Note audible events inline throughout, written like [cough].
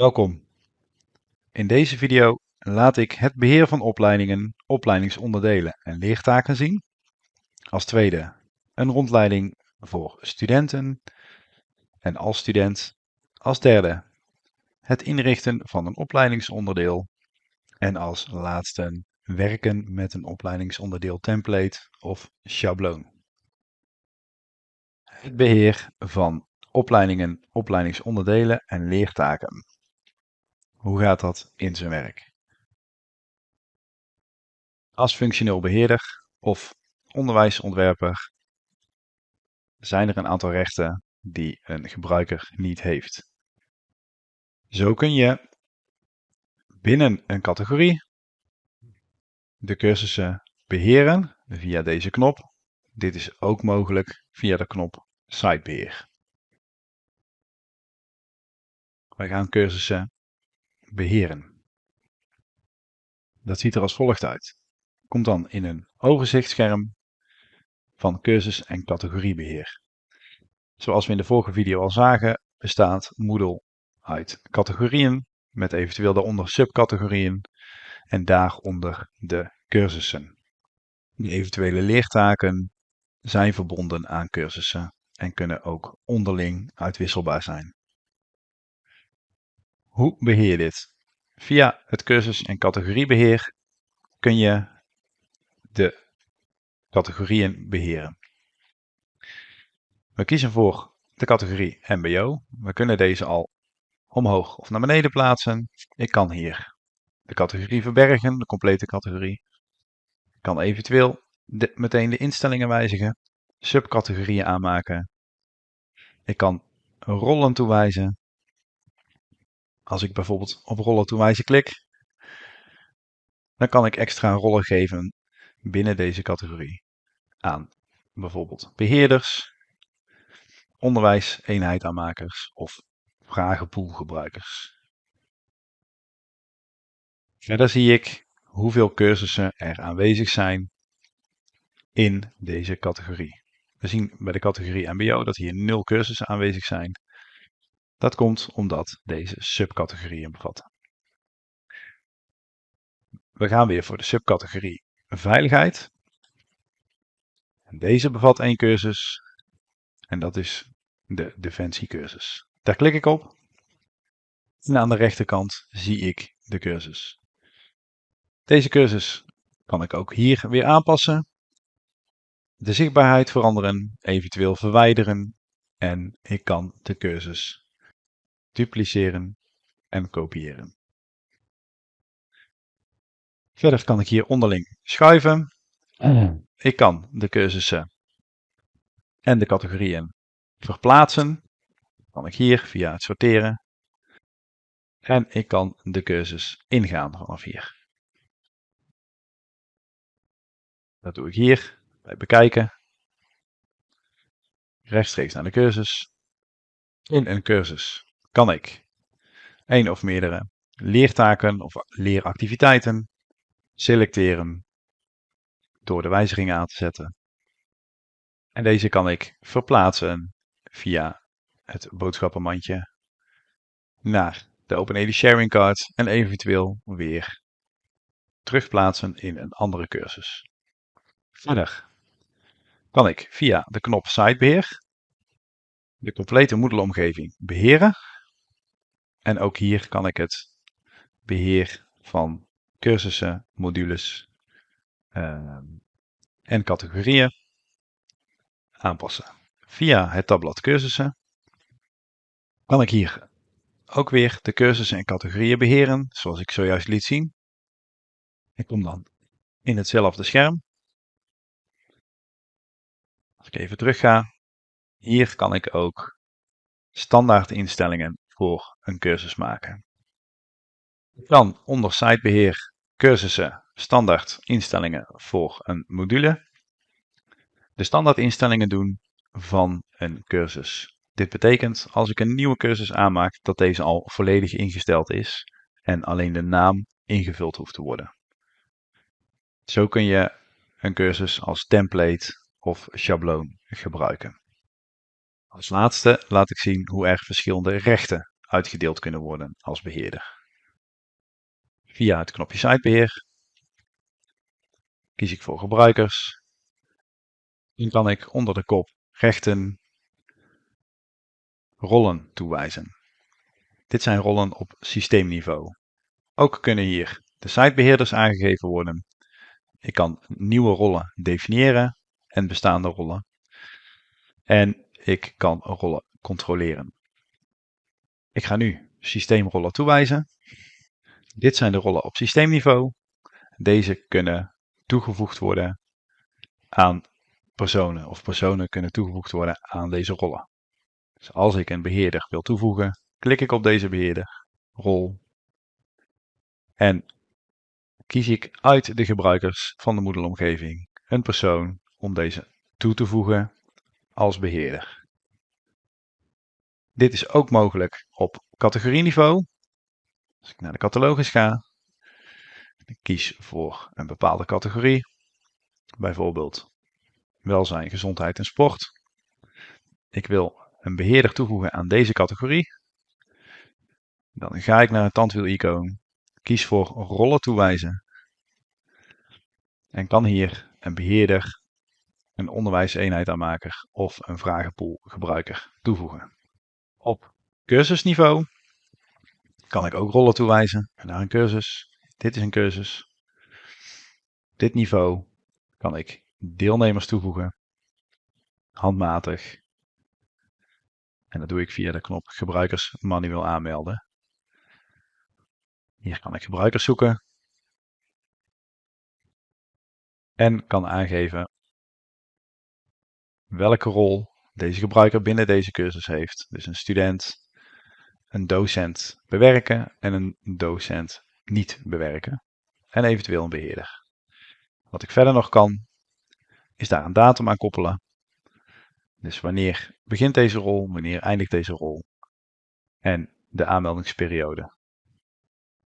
Welkom. In deze video laat ik het beheer van opleidingen, opleidingsonderdelen en leertaken zien. Als tweede een rondleiding voor studenten en als student. Als derde het inrichten van een opleidingsonderdeel. En als laatste werken met een opleidingsonderdeel template of schabloon. Het beheer van opleidingen, opleidingsonderdelen en leertaken. Hoe gaat dat in zijn werk? Als functioneel beheerder of onderwijsontwerper zijn er een aantal rechten die een gebruiker niet heeft. Zo kun je binnen een categorie de cursussen beheren via deze knop. Dit is ook mogelijk via de knop Sitebeheer. Wij gaan cursussen beheren. Dat ziet er als volgt uit. Komt dan in een overzichtsscherm van cursus- en categoriebeheer. Zoals we in de vorige video al zagen, bestaat Moodle uit categorieën met eventueel daaronder subcategorieën en daaronder de cursussen. Die eventuele leertaken zijn verbonden aan cursussen en kunnen ook onderling uitwisselbaar zijn. Hoe beheer je dit? Via het cursus- en categoriebeheer kun je de categorieën beheren. We kiezen voor de categorie MBO. We kunnen deze al omhoog of naar beneden plaatsen. Ik kan hier de categorie verbergen, de complete categorie. Ik kan eventueel meteen de instellingen wijzigen, subcategorieën aanmaken. Ik kan rollen toewijzen als ik bijvoorbeeld op rollen toewijzen klik, dan kan ik extra rollen geven binnen deze categorie aan bijvoorbeeld beheerders, onderwijseenheidaanmakers of vragenpoolgebruikers. Verder zie ik hoeveel cursussen er aanwezig zijn in deze categorie. We zien bij de categorie MBO dat hier nul cursussen aanwezig zijn. Dat komt omdat deze subcategorieën bevatten. We gaan weer voor de subcategorie veiligheid. Deze bevat één cursus en dat is de defensiecursus. Daar klik ik op en aan de rechterkant zie ik de cursus. Deze cursus kan ik ook hier weer aanpassen. De zichtbaarheid veranderen, eventueel verwijderen en ik kan de cursus dupliceren en kopiëren. Verder kan ik hier onderling schuiven. [clears throat] Ik kan de cursussen en de categorieën verplaatsen. kan ik hier via het sorteren. En ik kan de cursus ingaan vanaf hier. Dat doe ik hier bij bekijken. Rechtstreeks naar de cursus. In een cursus kan ik één of meerdere leertaken of leeractiviteiten selecteren door de wijzigingen aan te zetten. En deze kan ik verplaatsen via het boodschappenmandje naar de OpenED Sharing Card en eventueel weer terugplaatsen in een andere cursus. Verder kan ik via de knop Sitebeheer de complete Moodle-omgeving beheren en ook hier kan ik het beheer van cursussen, modules uh, en categorieën aanpassen. Via het tabblad cursussen kan ik hier ook weer de cursussen en categorieën beheren, zoals ik zojuist liet zien. Ik kom dan in hetzelfde scherm. Als ik even terug ga, hier kan ik ook standaard instellingen voor een cursus maken. Dan onder sitebeheer cursussen standaard instellingen voor een module. De standaard instellingen doen van een cursus. Dit betekent als ik een nieuwe cursus aanmaak dat deze al volledig ingesteld is en alleen de naam ingevuld hoeft te worden. Zo kun je een cursus als template of schabloon gebruiken. Als laatste laat ik zien hoe er verschillende rechten uitgedeeld kunnen worden als beheerder. Via het knopje sitebeheer kies ik voor gebruikers. Dan kan ik onder de kop rechten rollen toewijzen. Dit zijn rollen op systeemniveau. Ook kunnen hier de sitebeheerders aangegeven worden. Ik kan nieuwe rollen definiëren en bestaande rollen. En ik kan rollen controleren. Ik ga nu systeemrollen toewijzen. Dit zijn de rollen op systeemniveau. Deze kunnen toegevoegd worden aan personen of personen kunnen toegevoegd worden aan deze rollen. Dus als ik een beheerder wil toevoegen, klik ik op deze beheerder, rol en kies ik uit de gebruikers van de Moodle-omgeving een persoon om deze toe te voegen als beheerder. Dit is ook mogelijk op categorieniveau. Als ik naar de catalogus ga, ik kies voor een bepaalde categorie, bijvoorbeeld welzijn, gezondheid en sport. Ik wil een beheerder toevoegen aan deze categorie. Dan ga ik naar het tandwiel-icoon, kies voor rollen toewijzen en kan hier een beheerder, een onderwijseenheid of een vragenpoolgebruiker toevoegen. Op cursusniveau kan ik ook rollen toewijzen naar een cursus. Dit is een cursus. Dit niveau kan ik deelnemers toevoegen. Handmatig. En dat doe ik via de knop gebruikers manueel aanmelden. Hier kan ik gebruikers zoeken. En kan aangeven welke rol deze gebruiker binnen deze cursus heeft. Dus een student, een docent bewerken en een docent niet bewerken. En eventueel een beheerder. Wat ik verder nog kan, is daar een datum aan koppelen. Dus wanneer begint deze rol, wanneer eindigt deze rol. En de aanmeldingsperiode.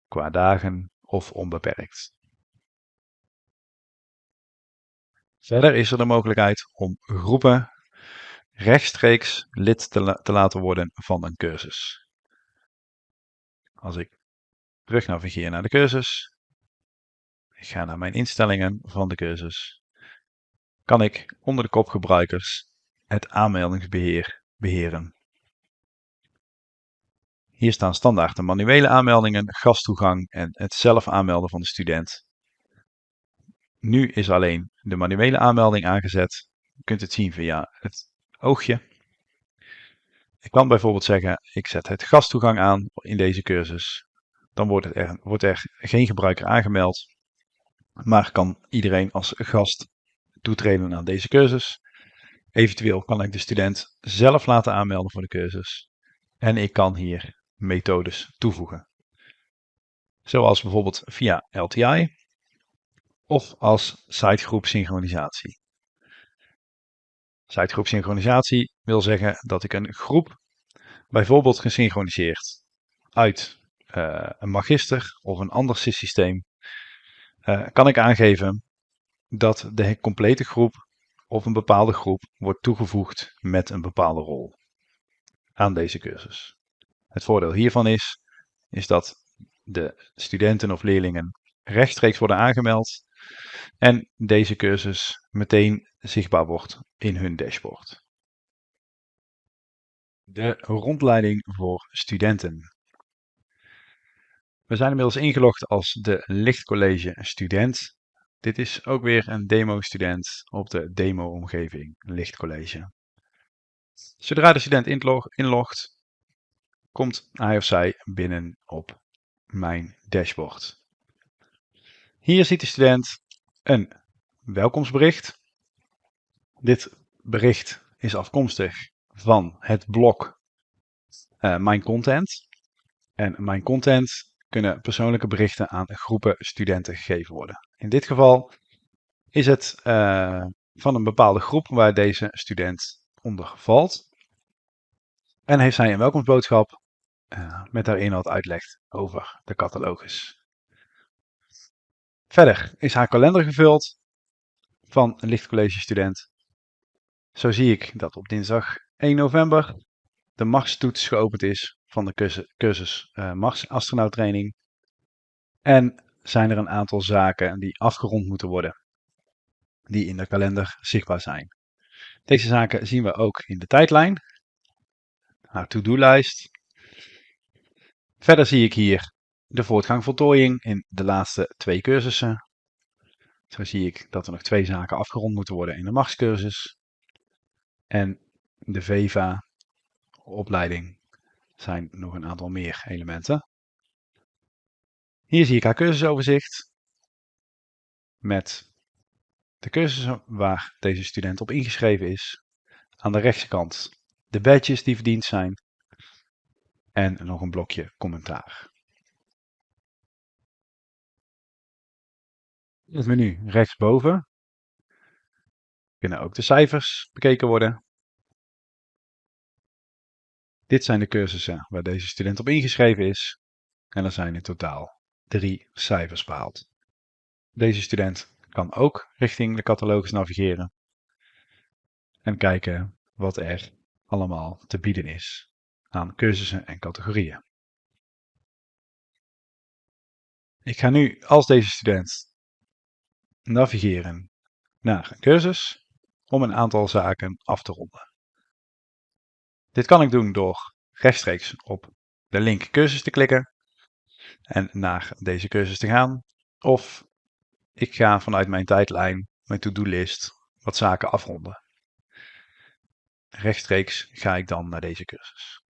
Qua dagen of onbeperkt. Verder is er de mogelijkheid om groepen rechtstreeks lid te, te laten worden van een cursus. Als ik terug navigeer naar de cursus, ik ga naar mijn instellingen van de cursus, kan ik onder de kop gebruikers het aanmeldingsbeheer beheren. Hier staan standaard de manuele aanmeldingen, gasttoegang en het zelf aanmelden van de student. Nu is alleen de manuele aanmelding aangezet. Je kunt het zien via het oogje. Ik kan bijvoorbeeld zeggen, ik zet het gasttoegang aan in deze cursus. Dan wordt er, wordt er geen gebruiker aangemeld, maar kan iedereen als gast toetreden aan deze cursus. Eventueel kan ik de student zelf laten aanmelden voor de cursus. En ik kan hier methodes toevoegen. Zoals bijvoorbeeld via LTI of als sitegroep synchronisatie. Sitegroep synchronisatie wil zeggen dat ik een groep, bijvoorbeeld gesynchroniseerd uit uh, een magister of een ander systeem, uh, kan ik aangeven dat de complete groep of een bepaalde groep wordt toegevoegd met een bepaalde rol aan deze cursus. Het voordeel hiervan is, is dat de studenten of leerlingen rechtstreeks worden aangemeld en deze cursus meteen zichtbaar wordt in hun dashboard. De rondleiding voor studenten. We zijn inmiddels ingelogd als de Lichtcollege student. Dit is ook weer een demo-student op de demo-omgeving Lichtcollege. Zodra de student inlogt, komt hij of zij binnen op mijn dashboard. Hier ziet de student een welkomstbericht. Dit bericht is afkomstig van het blok uh, Mijn Content. En Mijn Content kunnen persoonlijke berichten aan groepen studenten gegeven worden. In dit geval is het uh, van een bepaalde groep waar deze student onder valt. En heeft zij een welkomstboodschap uh, met daarin wat uitlegt over de catalogus. Verder is haar kalender gevuld van een lichtcollege student. Zo zie ik dat op dinsdag 1 november de marstoets geopend is van de cursus, cursus uh, Mars astronauttraining. En zijn er een aantal zaken die afgerond moeten worden, die in de kalender zichtbaar zijn. Deze zaken zien we ook in de tijdlijn, haar to-do-lijst. Verder zie ik hier de voortgang voltooiing in de laatste twee cursussen. Zo zie ik dat er nog twee zaken afgerond moeten worden in de machtscursus. En de VEVA opleiding zijn nog een aantal meer elementen. Hier zie ik haar cursusoverzicht met de cursussen waar deze student op ingeschreven is. Aan de rechterkant de badges die verdiend zijn en nog een blokje commentaar. In het menu rechtsboven kunnen ook de cijfers bekeken worden. Dit zijn de cursussen waar deze student op ingeschreven is en er zijn in totaal drie cijfers behaald. Deze student kan ook richting de catalogus navigeren en kijken wat er allemaal te bieden is aan cursussen en categorieën. Ik ga nu als deze student navigeren naar een cursus om een aantal zaken af te ronden. Dit kan ik doen door rechtstreeks op de link cursus te klikken en naar deze cursus te gaan. Of ik ga vanuit mijn tijdlijn, mijn to-do-list, wat zaken afronden. Rechtstreeks ga ik dan naar deze cursus.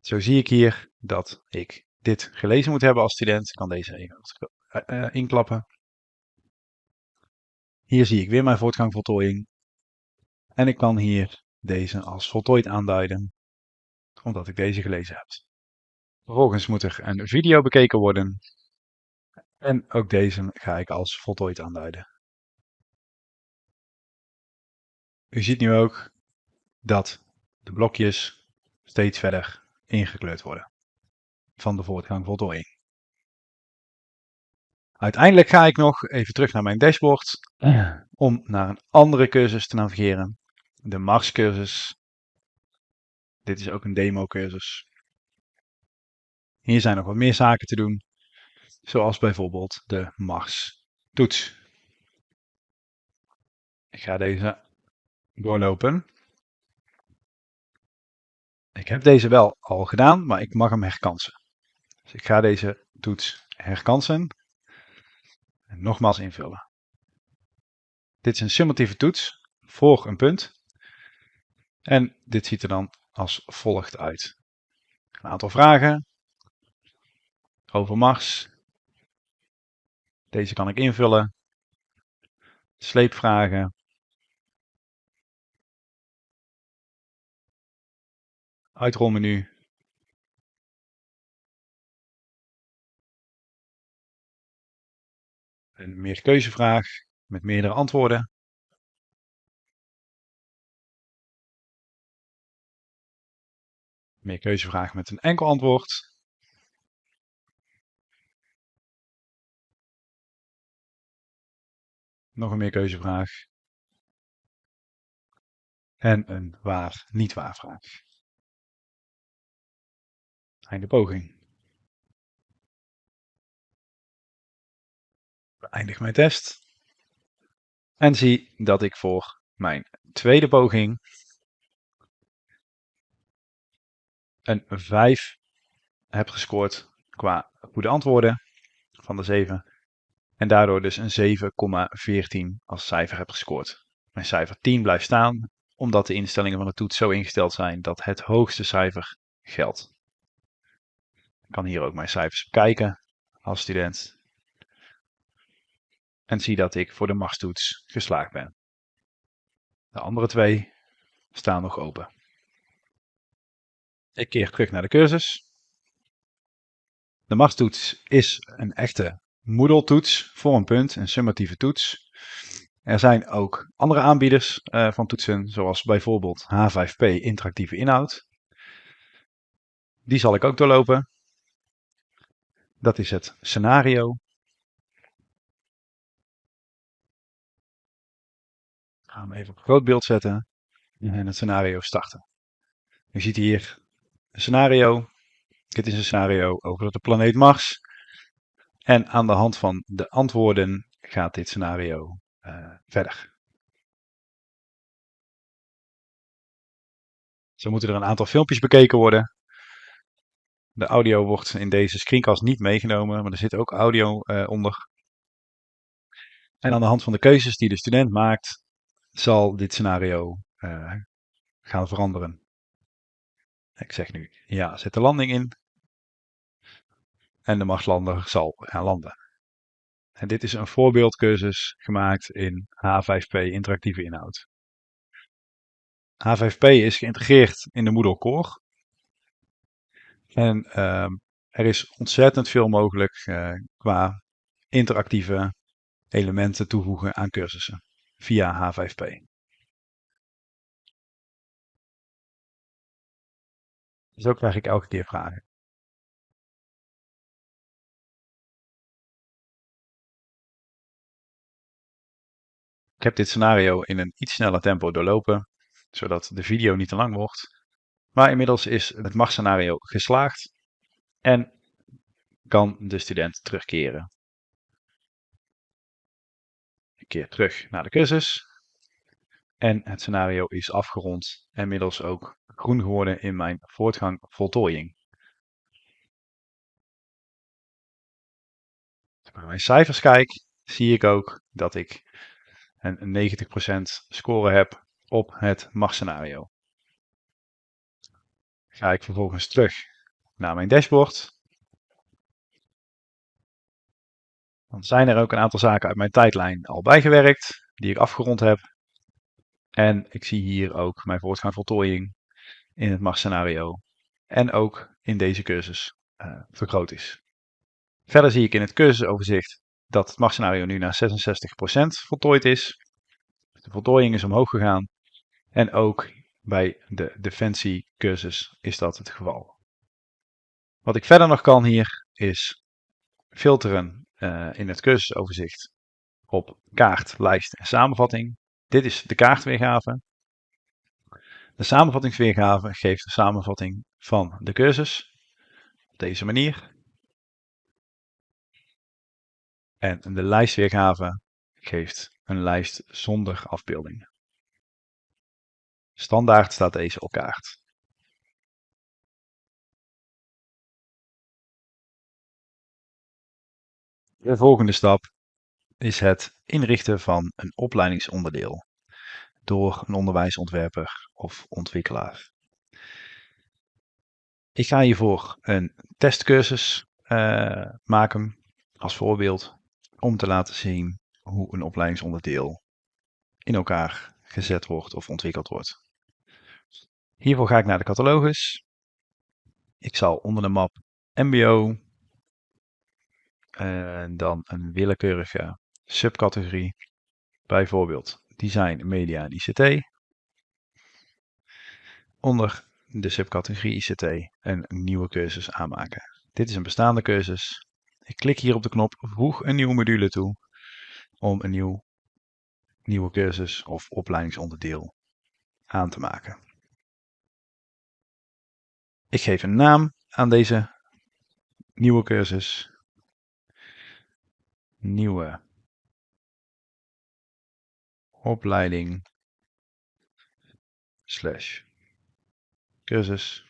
Zo zie ik hier dat ik dit gelezen moet hebben als student. Ik kan deze even uh, inklappen. Hier zie ik weer mijn voortgang voltooiing. En ik kan hier deze als voltooid aanduiden, omdat ik deze gelezen heb. Vervolgens moet er een video bekeken worden. En ook deze ga ik als voltooid aanduiden. U ziet nu ook dat de blokjes steeds verder ingekleurd worden van de voortgang voltooiing. Uiteindelijk ga ik nog even terug naar mijn dashboard om naar een andere cursus te navigeren. De Mars cursus. Dit is ook een demo cursus. Hier zijn nog wat meer zaken te doen, zoals bijvoorbeeld de Mars toets. Ik ga deze doorlopen. Ik heb deze wel al gedaan, maar ik mag hem herkansen. Dus ik ga deze toets herkansen en nogmaals invullen. Dit is een summatieve toets voor een punt. En dit ziet er dan als volgt uit. Een aantal vragen over Mars. Deze kan ik invullen. Sleepvragen. Uitrolmenu. Een meerkeuzevraag met meerdere antwoorden. Meerkeuzevraag met een enkel antwoord. Nog een meerkeuzevraag. En een waar-niet waar vraag. Einde poging. Beëindig mijn test. En zie dat ik voor mijn tweede poging een 5 heb gescoord qua goede antwoorden van de 7. En daardoor dus een 7,14 als cijfer heb gescoord. Mijn cijfer 10 blijft staan, omdat de instellingen van de toets zo ingesteld zijn dat het hoogste cijfer geldt. Ik kan hier ook mijn cijfers bekijken als student. En zie dat ik voor de machtstoets geslaagd ben. De andere twee staan nog open. Ik keer terug naar de cursus. De machtstoets is een echte Moodle-toets voor een punt, een summatieve toets. Er zijn ook andere aanbieders uh, van toetsen, zoals bijvoorbeeld H5P interactieve inhoud. Die zal ik ook doorlopen. Dat is het scenario. Ik ga hem even op groot beeld zetten en het scenario starten. U ziet hier een scenario Dit is een scenario over de planeet Mars. En aan de hand van de antwoorden gaat dit scenario uh, verder. Zo moeten er een aantal filmpjes bekeken worden. De audio wordt in deze screencast niet meegenomen, maar er zit ook audio uh, onder. En aan de hand van de keuzes die de student maakt, zal dit scenario uh, gaan veranderen. Ik zeg nu ja, zet de landing in. En de Marslander zal gaan landen. En dit is een voorbeeldcursus gemaakt in H5P interactieve inhoud. H5P is geïntegreerd in de Moodle Core. En uh, er is ontzettend veel mogelijk uh, qua interactieve elementen toevoegen aan cursussen via H5P. Zo krijg ik elke keer vragen. Ik heb dit scenario in een iets sneller tempo doorlopen, zodat de video niet te lang wordt. Maar inmiddels is het machtscenario geslaagd en kan de student terugkeren. Keer terug naar de cursus en het scenario is afgerond en inmiddels ook groen geworden in mijn voortgang voltooiing. Als ik naar mijn cijfers kijk, zie ik ook dat ik een 90% score heb op het machtscenario. Ga ik vervolgens terug naar mijn dashboard. Dan zijn er ook een aantal zaken uit mijn tijdlijn al bijgewerkt, die ik afgerond heb. En ik zie hier ook mijn voortgang voltooiing in het machtscenario. En ook in deze cursus uh, vergroot is. Verder zie ik in het cursusoverzicht dat het machtscenario nu naar 66% voltooid is. De voltooiing is omhoog gegaan. En ook bij de defensiecursus is dat het geval. Wat ik verder nog kan hier is filteren uh, in het cursusoverzicht op kaart, lijst en samenvatting. Dit is de kaartweergave. De samenvattingsweergave geeft de samenvatting van de cursus op deze manier. En de lijstweergave geeft een lijst zonder afbeeldingen. Standaard staat deze op kaart. De volgende stap is het inrichten van een opleidingsonderdeel door een onderwijsontwerper of ontwikkelaar. Ik ga hiervoor een testcursus uh, maken als voorbeeld om te laten zien hoe een opleidingsonderdeel in elkaar gezet wordt of ontwikkeld wordt. Hiervoor ga ik naar de catalogus. Ik zal onder de map MBO en dan een willekeurige subcategorie, bijvoorbeeld design, media en ICT. Onder de subcategorie ICT een nieuwe cursus aanmaken. Dit is een bestaande cursus. Ik klik hier op de knop voeg een nieuwe module toe om een nieuw, nieuwe cursus of opleidingsonderdeel aan te maken. Ik geef een naam aan deze nieuwe cursus. Nieuwe opleiding slash cursus.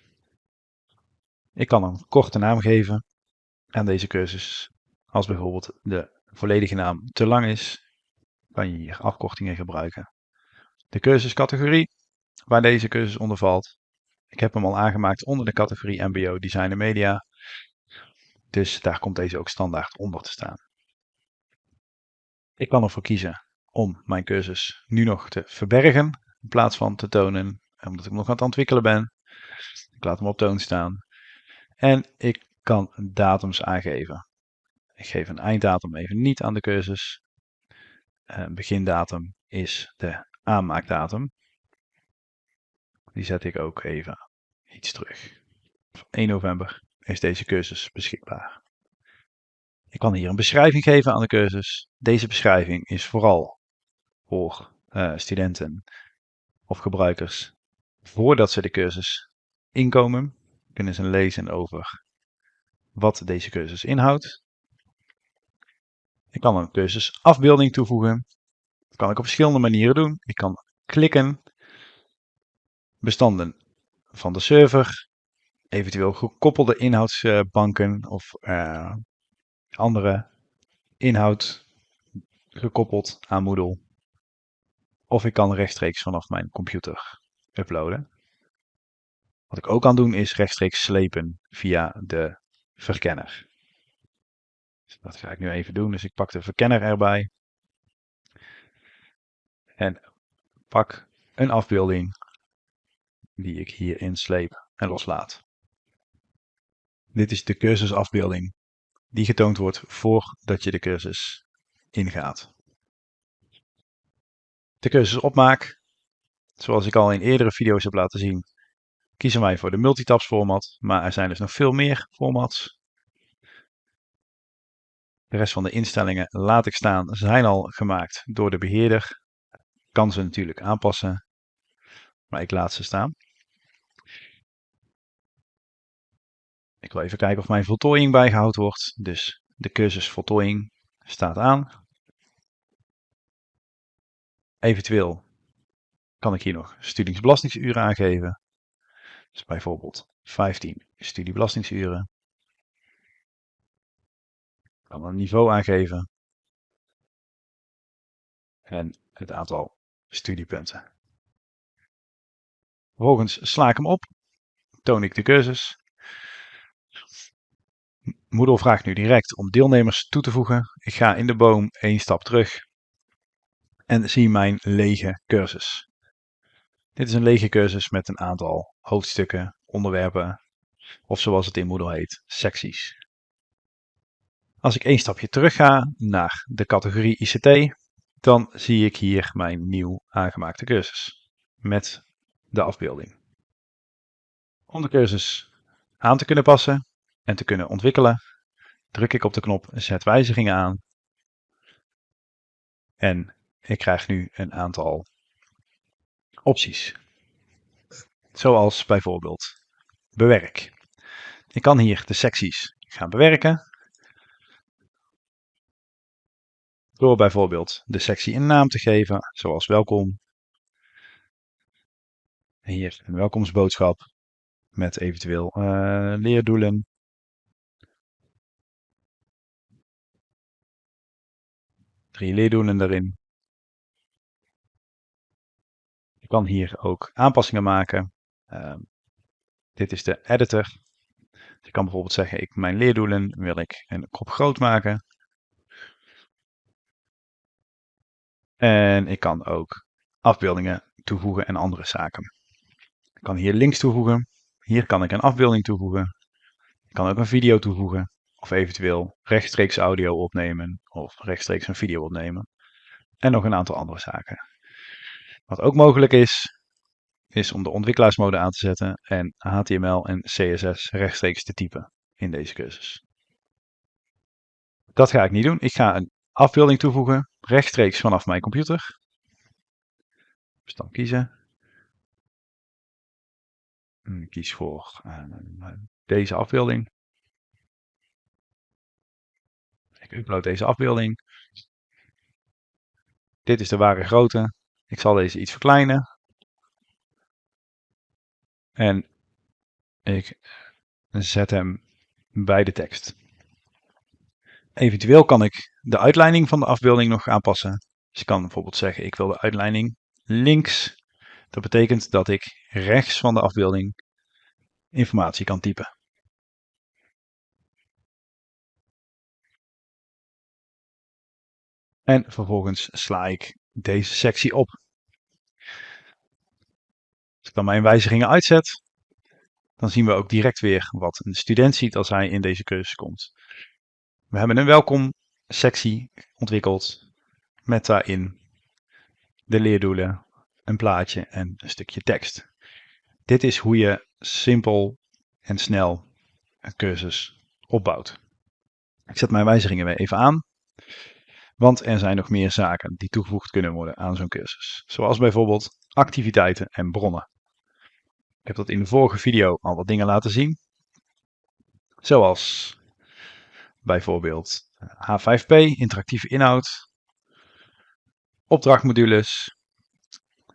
Ik kan een korte naam geven aan deze cursus. Als bijvoorbeeld de volledige naam te lang is, kan je hier afkortingen gebruiken. De cursuscategorie waar deze cursus onder valt. Ik heb hem al aangemaakt onder de categorie MBO Design en Media. Dus daar komt deze ook standaard onder te staan. Ik kan ervoor kiezen om mijn cursus nu nog te verbergen in plaats van te tonen, omdat ik nog aan het ontwikkelen ben. Ik laat hem op toon staan. En ik kan datums aangeven. Ik geef een einddatum even niet aan de cursus. Een begindatum is de aanmaakdatum. Die zet ik ook even iets terug. 1 november is deze cursus beschikbaar. Ik kan hier een beschrijving geven aan de cursus. Deze beschrijving is vooral voor uh, studenten of gebruikers voordat ze de cursus inkomen. Kunnen ze lezen over wat deze cursus inhoudt. Ik kan een cursusafbeelding toevoegen. Dat kan ik op verschillende manieren doen. Ik kan klikken, bestanden van de server, eventueel gekoppelde inhoudsbanken of uh, andere inhoud gekoppeld aan Moodle. Of ik kan rechtstreeks vanaf mijn computer uploaden. Wat ik ook kan doen is rechtstreeks slepen via de verkenner. Dus dat ga ik nu even doen. Dus ik pak de verkenner erbij. En pak een afbeelding die ik hierin sleep en loslaat. Dit is de cursusafbeelding die getoond wordt voordat je de cursus ingaat. De cursus opmaak. Zoals ik al in eerdere video's heb laten zien, kiezen wij voor de multitabs format, maar er zijn dus nog veel meer formats. De rest van de instellingen laat ik staan, zijn al gemaakt door de beheerder. Kan ze natuurlijk aanpassen, maar ik laat ze staan. Ik wil even kijken of mijn voltooiing bijgehouden wordt. Dus de cursus voltooiing staat aan. Eventueel kan ik hier nog studingsbelastingsuren aangeven. Dus bijvoorbeeld 15 studiebelastingsuren. Ik kan een niveau aangeven. En het aantal studiepunten. Vervolgens sla ik hem op. Toon ik de cursus. Moodle vraagt nu direct om deelnemers toe te voegen. Ik ga in de boom één stap terug en zie mijn lege cursus. Dit is een lege cursus met een aantal hoofdstukken, onderwerpen of zoals het in Moodle heet, secties. Als ik één stapje terug ga naar de categorie ICT, dan zie ik hier mijn nieuw aangemaakte cursus met de afbeelding. Om de cursus aan te kunnen passen en te kunnen ontwikkelen, druk ik op de knop Zet wijzigingen aan. En ik krijg nu een aantal opties. Zoals bijvoorbeeld bewerk. Ik kan hier de secties gaan bewerken. Door bijvoorbeeld de sectie een naam te geven, zoals welkom. Hier een welkomstboodschap met eventueel uh, leerdoelen. Leerdoelen daarin. Je kan hier ook aanpassingen maken. Uh, dit is de editor. Dus ik kan bijvoorbeeld zeggen, ik, mijn leerdoelen wil ik een kop groot maken. En ik kan ook afbeeldingen toevoegen en andere zaken. Ik kan hier links toevoegen. Hier kan ik een afbeelding toevoegen. Ik kan ook een video toevoegen. Of eventueel rechtstreeks audio opnemen of rechtstreeks een video opnemen. En nog een aantal andere zaken. Wat ook mogelijk is, is om de ontwikkelaarsmode aan te zetten en HTML en CSS rechtstreeks te typen in deze cursus. Dat ga ik niet doen. Ik ga een afbeelding toevoegen rechtstreeks vanaf mijn computer. Dus dan kiezen. Ik kies voor uh, deze afbeelding. Ik upload deze afbeelding. Dit is de ware grootte. Ik zal deze iets verkleinen. En ik zet hem bij de tekst. Eventueel kan ik de uitleiding van de afbeelding nog aanpassen. Dus ik kan bijvoorbeeld zeggen, ik wil de uitleiding links. Dat betekent dat ik rechts van de afbeelding informatie kan typen. En vervolgens sla ik deze sectie op. Als ik dan mijn wijzigingen uitzet, dan zien we ook direct weer wat een student ziet als hij in deze cursus komt. We hebben een welkom sectie ontwikkeld met daarin de leerdoelen, een plaatje en een stukje tekst. Dit is hoe je simpel en snel een cursus opbouwt. Ik zet mijn wijzigingen weer even aan. Want er zijn nog meer zaken die toegevoegd kunnen worden aan zo'n cursus. Zoals bijvoorbeeld activiteiten en bronnen. Ik heb dat in de vorige video al wat dingen laten zien. Zoals bijvoorbeeld H5P, interactieve inhoud, opdrachtmodules,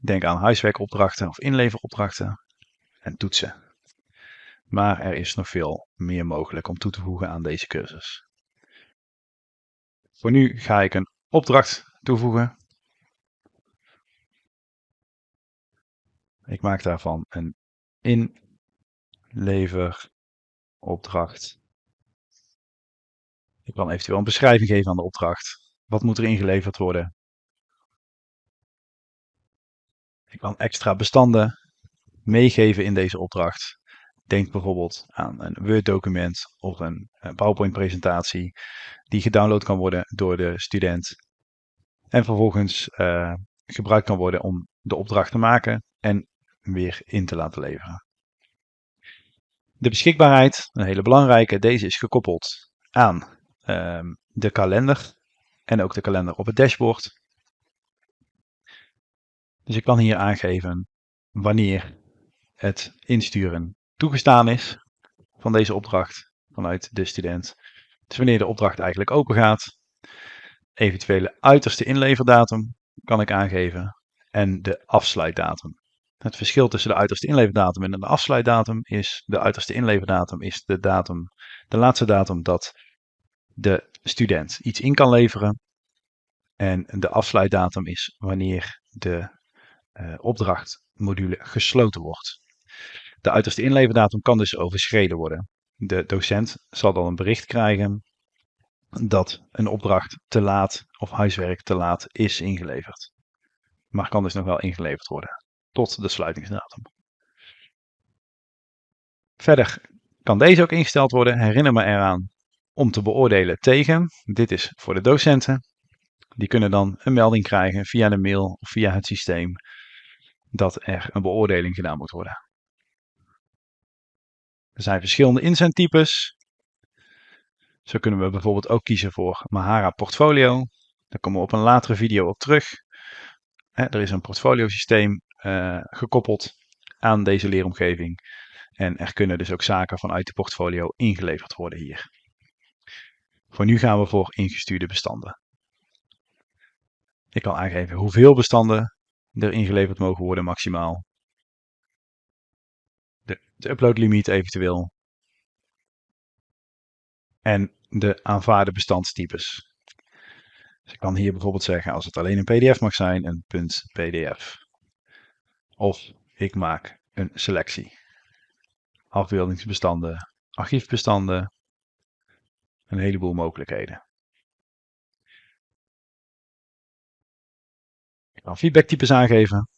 denk aan huiswerkopdrachten of inleveropdrachten en toetsen. Maar er is nog veel meer mogelijk om toe te voegen aan deze cursus. Voor nu ga ik een opdracht toevoegen. Ik maak daarvan een inleveropdracht. Ik kan eventueel een beschrijving geven aan de opdracht. Wat moet er ingeleverd worden? Ik kan extra bestanden meegeven in deze opdracht. Denk bijvoorbeeld aan een Word-document of een PowerPoint-presentatie die gedownload kan worden door de student en vervolgens uh, gebruikt kan worden om de opdracht te maken en weer in te laten leveren. De beschikbaarheid, een hele belangrijke, deze is gekoppeld aan uh, de kalender en ook de kalender op het dashboard. Dus ik kan hier aangeven wanneer het insturen toegestaan is van deze opdracht vanuit de student. Dus wanneer de opdracht eigenlijk open gaat. Eventuele uiterste inleverdatum kan ik aangeven en de afsluitdatum. Het verschil tussen de uiterste inleverdatum en de afsluitdatum is de uiterste inleverdatum is de datum, de laatste datum dat de student iets in kan leveren. En de afsluitdatum is wanneer de uh, opdrachtmodule gesloten wordt. De uiterste inleverdatum kan dus overschreden worden. De docent zal dan een bericht krijgen dat een opdracht te laat of huiswerk te laat is ingeleverd. Maar kan dus nog wel ingeleverd worden tot de sluitingsdatum. Verder kan deze ook ingesteld worden. Herinner me eraan om te beoordelen tegen. Dit is voor de docenten. Die kunnen dan een melding krijgen via de mail of via het systeem dat er een beoordeling gedaan moet worden. Er zijn verschillende inzendtypes. Zo kunnen we bijvoorbeeld ook kiezen voor Mahara Portfolio. Daar komen we op een latere video op terug. er is een portfolio systeem uh, gekoppeld aan deze leeromgeving. En er kunnen dus ook zaken vanuit de portfolio ingeleverd worden hier. Voor nu gaan we voor ingestuurde bestanden. Ik kan aangeven hoeveel bestanden er ingeleverd mogen worden maximaal. De, uploadlimiet eventueel. En de aanvaarde bestandstypes. Dus ik kan hier bijvoorbeeld zeggen als het alleen een pdf mag zijn, een .pdf. Of ik maak een selectie. Afbeeldingsbestanden, archiefbestanden, een heleboel mogelijkheden. Ik kan feedbacktypes aangeven.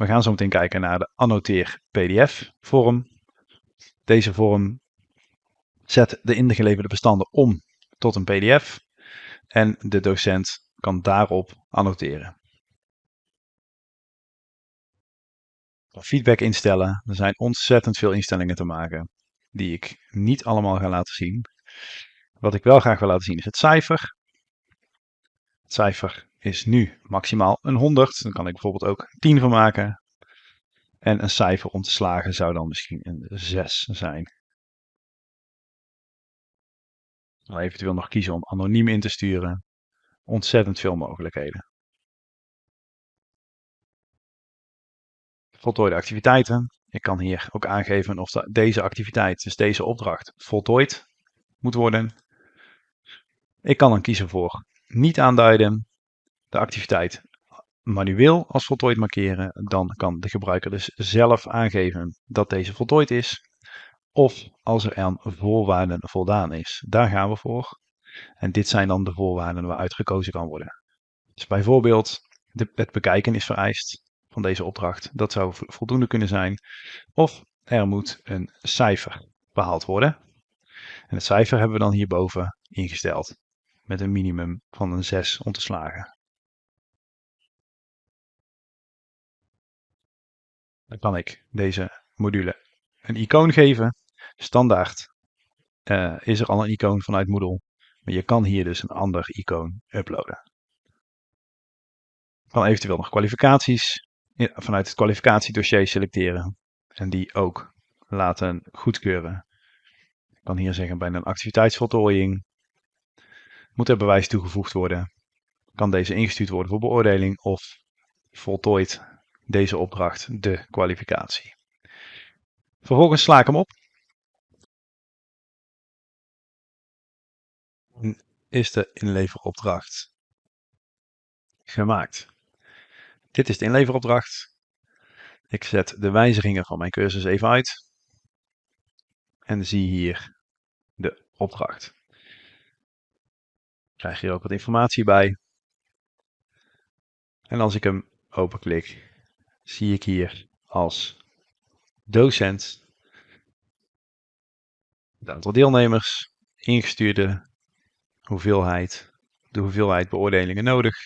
We gaan zo meteen kijken naar de annoteer PDF vorm. Deze vorm zet de ingeleverde bestanden om tot een PDF en de docent kan daarop annoteren. Feedback instellen. Er zijn ontzettend veel instellingen te maken die ik niet allemaal ga laten zien. Wat ik wel graag wil laten zien is het cijfer. Het cijfer is nu maximaal een 100. Dan kan ik bijvoorbeeld ook 10 van maken. En een cijfer om te slagen zou dan misschien een 6 zijn. Dan eventueel nog kiezen om anoniem in te sturen. Ontzettend veel mogelijkheden. Voltooide activiteiten. Ik kan hier ook aangeven of deze activiteit, dus deze opdracht, voltooid moet worden. Ik kan dan kiezen voor niet aanduiden, de activiteit manueel als voltooid markeren. Dan kan de gebruiker dus zelf aangeven dat deze voltooid is. Of als er aan voorwaarden voldaan is. Daar gaan we voor. En dit zijn dan de voorwaarden waaruit gekozen kan worden. Dus bijvoorbeeld het bekijken is vereist van deze opdracht. Dat zou voldoende kunnen zijn. Of er moet een cijfer behaald worden. En het cijfer hebben we dan hierboven ingesteld. Met een minimum van een 6 om te slagen. Dan kan ik deze module een icoon geven. Standaard uh, is er al een icoon vanuit Moodle. Maar je kan hier dus een ander icoon uploaden. Ik kan eventueel nog kwalificaties vanuit het kwalificatiedossier selecteren. En die ook laten goedkeuren. Ik kan hier zeggen bij een activiteitsvoltooiing Moet er bewijs toegevoegd worden? Kan deze ingestuurd worden voor beoordeling of voltooit deze opdracht de kwalificatie? Vervolgens sla ik hem op. Is de inleveropdracht gemaakt? Dit is de inleveropdracht. Ik zet de wijzigingen van mijn cursus even uit. En zie hier de opdracht. Ik krijg hier ook wat informatie bij. En als ik hem openklik, zie ik hier als docent het aantal deelnemers, ingestuurde hoeveelheid, de hoeveelheid beoordelingen nodig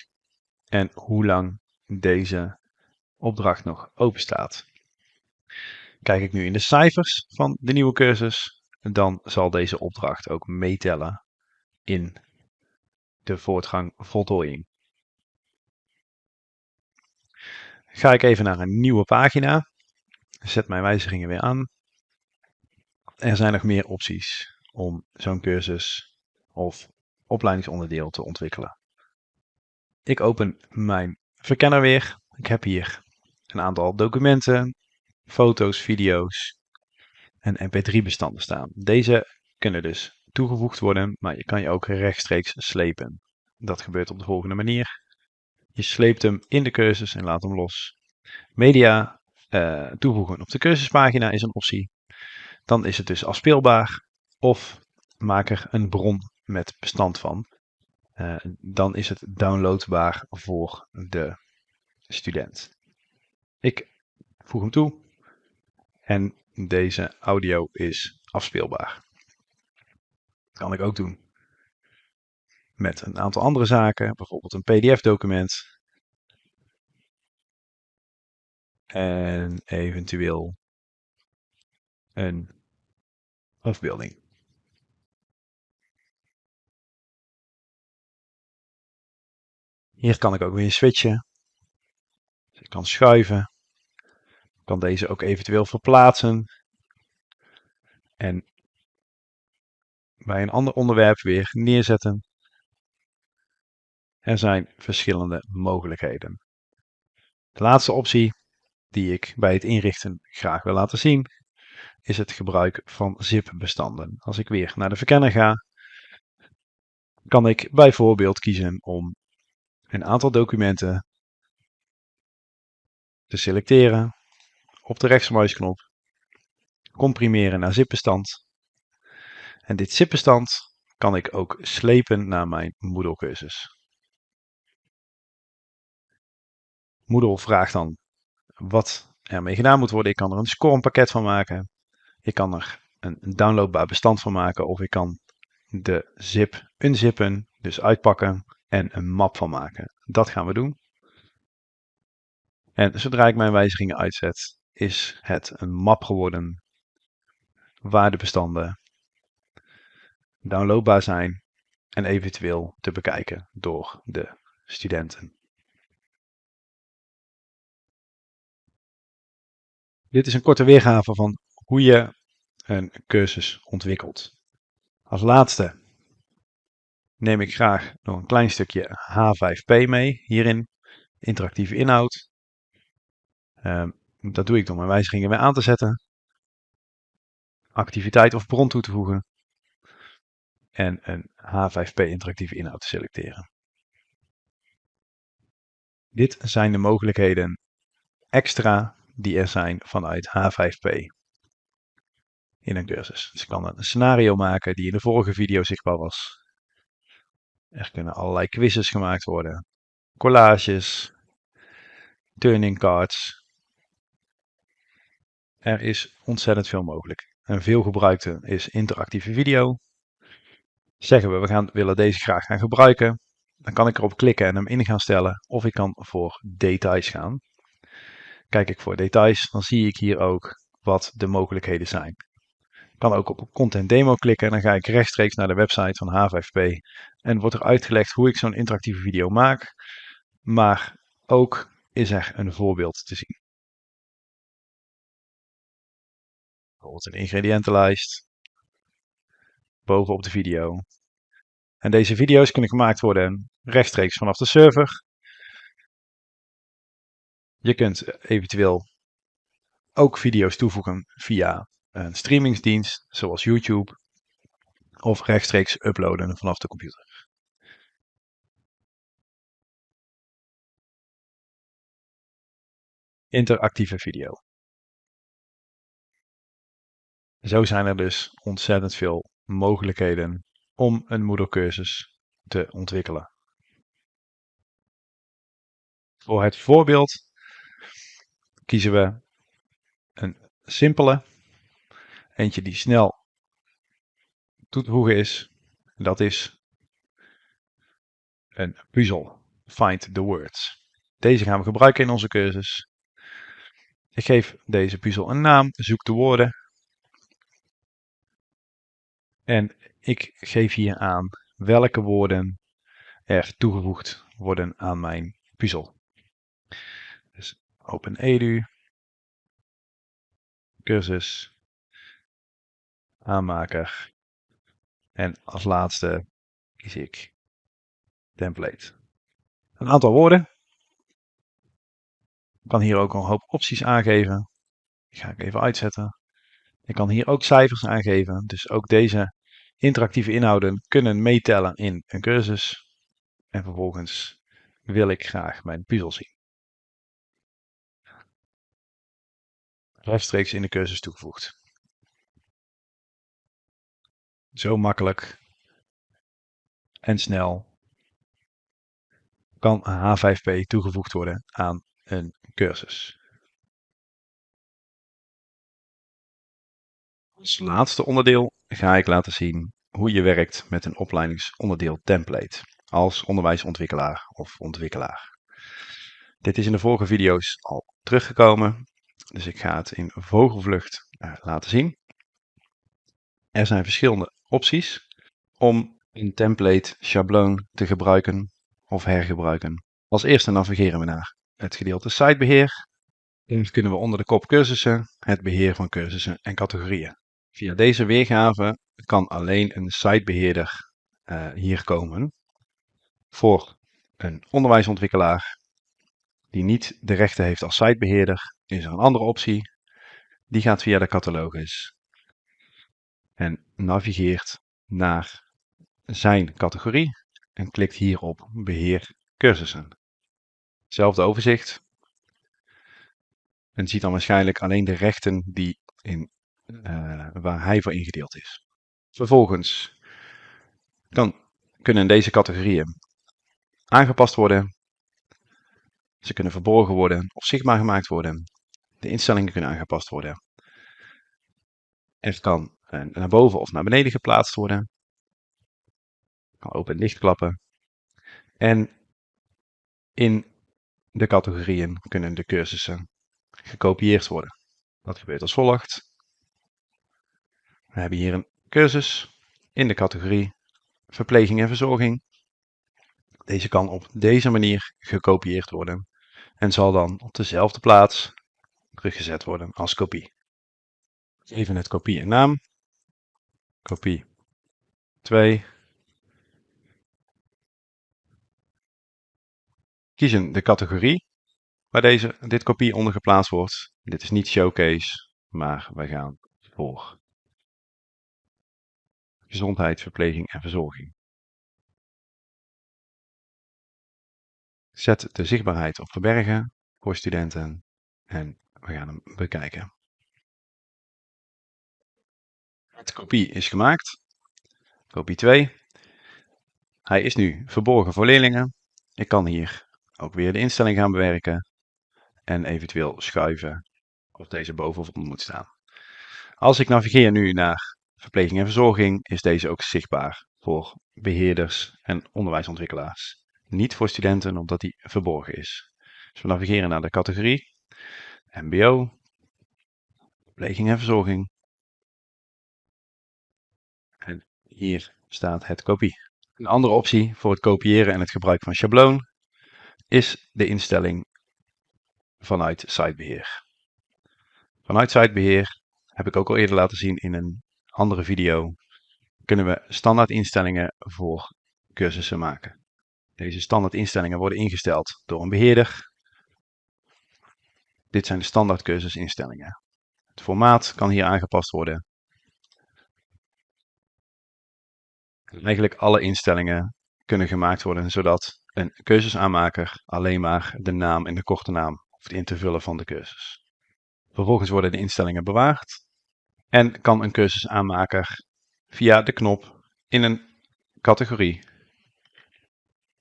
en hoe lang deze opdracht nog open staat. Kijk ik nu in de cijfers van de nieuwe cursus, dan zal deze opdracht ook meetellen in de voortgang voltooiing. Ga ik even naar een nieuwe pagina, zet mijn wijzigingen weer aan. Er zijn nog meer opties om zo'n cursus of opleidingsonderdeel te ontwikkelen. Ik open mijn verkenner weer. Ik heb hier een aantal documenten, foto's, video's en mp3-bestanden staan. Deze kunnen dus toegevoegd worden, maar je kan je ook rechtstreeks slepen. Dat gebeurt op de volgende manier. Je sleept hem in de cursus en laat hem los. Media uh, toevoegen op de cursuspagina is een optie. Dan is het dus afspeelbaar of maak er een bron met bestand van. Uh, dan is het downloadbaar voor de student. Ik voeg hem toe en deze audio is afspeelbaar. Dat kan ik ook doen met een aantal andere zaken, bijvoorbeeld een PDF-document en eventueel een afbeelding. Hier kan ik ook weer switchen. Dus ik kan schuiven. Ik kan deze ook eventueel verplaatsen. En bij een ander onderwerp weer neerzetten. Er zijn verschillende mogelijkheden. De laatste optie die ik bij het inrichten graag wil laten zien, is het gebruik van zip-bestanden. Als ik weer naar de verkenner ga, kan ik bijvoorbeeld kiezen om een aantal documenten te selecteren op de rechtsmuisknop, comprimeren naar zip-bestand. En dit zip-bestand kan ik ook slepen naar mijn Moodle cursus. Moodle vraagt dan wat ermee gedaan moet worden. Ik kan er een scorepakket van maken. Ik kan er een downloadbaar bestand van maken. Of ik kan de zip unzippen, dus uitpakken en een map van maken. Dat gaan we doen. En zodra ik mijn wijzigingen uitzet, is het een map geworden waar de bestanden downloadbaar zijn en eventueel te bekijken door de studenten. Dit is een korte weergave van hoe je een cursus ontwikkelt. Als laatste neem ik graag nog een klein stukje H5P mee hierin, interactieve inhoud. Um, dat doe ik door mijn wijzigingen weer aan te zetten, activiteit of bron toe te voegen en een H5P interactieve inhoud te selecteren. Dit zijn de mogelijkheden extra die er zijn vanuit H5P in een cursus. Dus ik kan een scenario maken die in de vorige video zichtbaar was. Er kunnen allerlei quizzes gemaakt worden, collages, turning cards. Er is ontzettend veel mogelijk. En veel gebruikte is interactieve video. Zeggen we, we gaan, willen deze graag gaan gebruiken. Dan kan ik erop klikken en hem in gaan stellen. Of ik kan voor details gaan. Kijk ik voor details, dan zie ik hier ook wat de mogelijkheden zijn. Ik kan ook op Content Demo klikken en dan ga ik rechtstreeks naar de website van H5P. En wordt er uitgelegd hoe ik zo'n interactieve video maak. Maar ook is er een voorbeeld te zien. Bijvoorbeeld een ingrediëntenlijst. Bovenop de video. En deze video's kunnen gemaakt worden rechtstreeks vanaf de server. Je kunt eventueel ook video's toevoegen via een streamingsdienst zoals YouTube of rechtstreeks uploaden vanaf de computer. Interactieve video. Zo zijn er dus ontzettend veel mogelijkheden om een moedercursus te ontwikkelen. Voor het voorbeeld kiezen we een simpele, eentje die snel toe te voegen is. Dat is een puzzel. Find the words. Deze gaan we gebruiken in onze cursus. Ik geef deze puzzel een naam, zoek de woorden. En ik geef hier aan welke woorden er toegevoegd worden aan mijn puzzel. Dus OpenEDU, cursus, aanmaker en als laatste kies ik template. Een aantal woorden. Ik kan hier ook een hoop opties aangeven. Die ga ik even uitzetten. Ik kan hier ook cijfers aangeven. Dus ook deze interactieve inhouden kunnen meetellen in een cursus. En vervolgens wil ik graag mijn puzzel zien. Rechtstreeks in de cursus toegevoegd. Zo makkelijk en snel kan H5P toegevoegd worden aan een cursus. Als laatste onderdeel ga ik laten zien hoe je werkt met een opleidingsonderdeel template als onderwijsontwikkelaar of ontwikkelaar. Dit is in de vorige video's al teruggekomen, dus ik ga het in vogelvlucht uh, laten zien. Er zijn verschillende opties om een template schabloon te gebruiken of hergebruiken. Als eerste navigeren we naar het gedeelte sitebeheer. Dan kunnen we onder de kop cursussen het beheer van cursussen en categorieën. Via deze weergave kan alleen een sitebeheerder uh, hier komen. Voor een onderwijsontwikkelaar die niet de rechten heeft als sitebeheerder, is er een andere optie. Die gaat via de catalogus en navigeert naar zijn categorie en klikt hier op beheer cursussen. Hetzelfde overzicht. En ziet dan waarschijnlijk alleen de rechten die in, uh, waar hij voor ingedeeld is. Vervolgens kan, kunnen deze categorieën aangepast worden. Ze kunnen verborgen worden of zichtbaar gemaakt worden. De instellingen kunnen aangepast worden. Er kan uh, naar boven of naar beneden geplaatst worden. Kan open en dicht klappen. En in de categorieën kunnen de cursussen gekopieerd worden. Dat gebeurt als volgt. We hebben hier een cursus in de categorie verpleging en verzorging. Deze kan op deze manier gekopieerd worden en zal dan op dezelfde plaats teruggezet worden als kopie. Even het kopie en naam. Kopie 2. Kiezen de categorie waar deze, dit kopie onder geplaatst wordt. Dit is niet showcase, maar wij gaan voor gezondheid, verpleging en verzorging. Zet de zichtbaarheid op verbergen voor studenten en we gaan hem bekijken. De kopie is gemaakt. Kopie 2. Hij is nu verborgen voor leerlingen. Ik kan hier ook weer de instelling gaan bewerken en eventueel schuiven of deze boven of onder moet staan. Als ik navigeer nu naar verpleging en verzorging, is deze ook zichtbaar voor beheerders en onderwijsontwikkelaars. Niet voor studenten, omdat die verborgen is. Dus we navigeren naar de categorie MBO, verpleging en verzorging. En hier staat het kopie. Een andere optie voor het kopiëren en het gebruik van schabloon is de instelling vanuit sitebeheer. Vanuit sitebeheer heb ik ook al eerder laten zien in een andere video. Kunnen we standaard instellingen voor cursussen maken. Deze standaard instellingen worden ingesteld door een beheerder. Dit zijn de standaard cursusinstellingen. Het formaat kan hier aangepast worden. Eigenlijk alle instellingen kunnen gemaakt worden zodat een cursusaanmaker alleen maar de naam en de korte naam hoeft in te vullen van de cursus. Vervolgens worden de instellingen bewaard en kan een cursusaanmaker via de knop in een categorie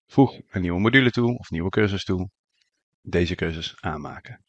voeg een nieuwe module toe of nieuwe cursus toe, deze cursus aanmaken.